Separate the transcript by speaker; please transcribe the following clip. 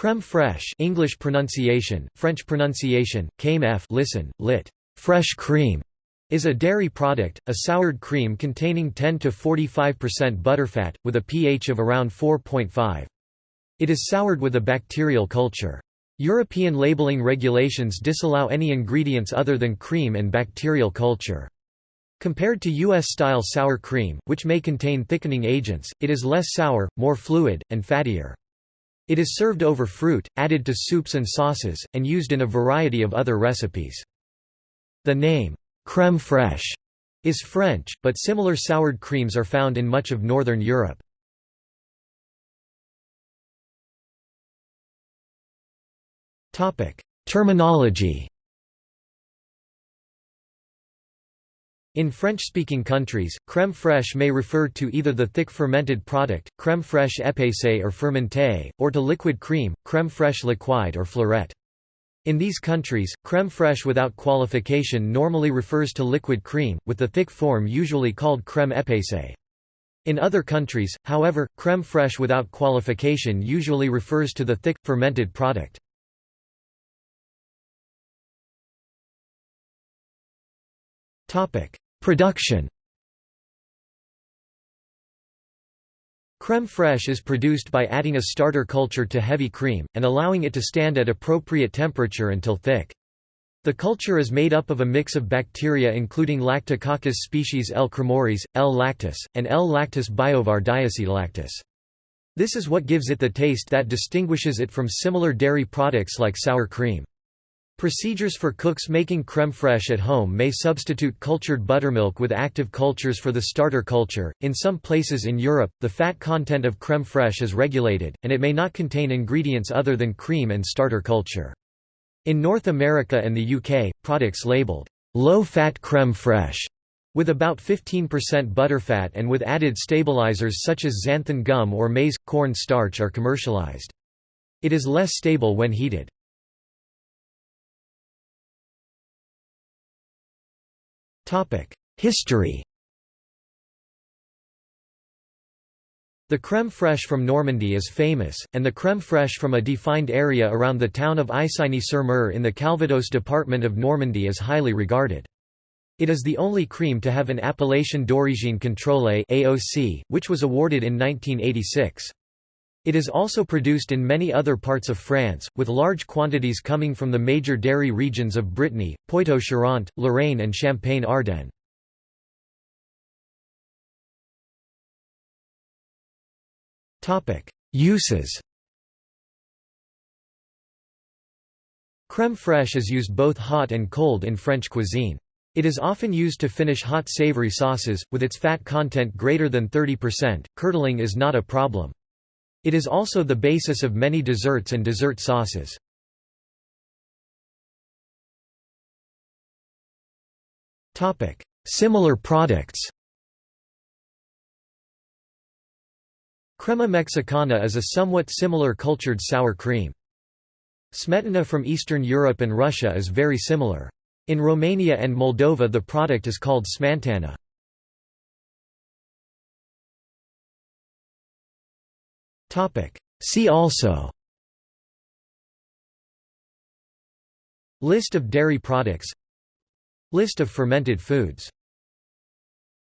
Speaker 1: Crème fraîche English pronunciation, French pronunciation, came f listen, lit. fresh cream, is a dairy product, a soured cream containing 10 to 45% butterfat, with a pH of around 4.5. It is soured with a bacterial culture. European labeling regulations disallow any ingredients other than cream and bacterial culture. Compared to U.S.-style sour cream, which may contain thickening agents, it is less sour, more fluid, and fattier. It is served over fruit, added to soups and sauces, and used in a variety of other recipes. The name, crème fraîche, is French, but similar soured creams are found in much of northern Europe. Terminology In French-speaking countries, crème fraîche may refer to either the thick fermented product, crème fraîche épaissée or fermentée, or to liquid cream, crème fraîche liquide or fleurette. In these countries, crème fraîche without qualification normally refers to liquid cream, with the thick form usually called crème épaissée. In other countries, however, crème fraîche without qualification usually refers to the thick, fermented product. Production Crème fraîche is produced by adding a starter culture to heavy cream, and allowing it to stand at appropriate temperature until thick. The culture is made up of a mix of bacteria including Lactococcus species L. cremoris, L. lactis, and L. lactis biovar diacetolactis. This is what gives it the taste that distinguishes it from similar dairy products like sour cream. Procedures for cooks making crème fraîche at home may substitute cultured buttermilk with active cultures for the starter culture. In some places in Europe, the fat content of crème fraîche is regulated, and it may not contain ingredients other than cream and starter culture. In North America and the UK, products labeled low-fat crème fraîche with about 15% butterfat and with added stabilizers such as xanthan gum or maize corn starch are commercialized. It is less stable when heated. History The crème fraîche from Normandy is famous, and the crème fraîche from a defined area around the town of Isigny-sur-Mer in the Calvados department of Normandy is highly regarded. It is the only cream to have an appellation d'origine contrôlée AOC, which was awarded in 1986. It is also produced in many other parts of France, with large quantities coming from the major dairy regions of Brittany, Poitou-Charentes, Lorraine and Champagne-Ardenne. Uses Crème fraîche is used both hot and cold in French cuisine. It is often used to finish hot savory sauces, with its fat content greater than 30%, curdling is not a problem. It is also the basis of many desserts and dessert sauces. Similar products Crema mexicana is a somewhat similar cultured sour cream. Smetana from Eastern Europe and Russia is very similar. In Romania and Moldova the product is called smantana. See also. List of dairy products. List of fermented foods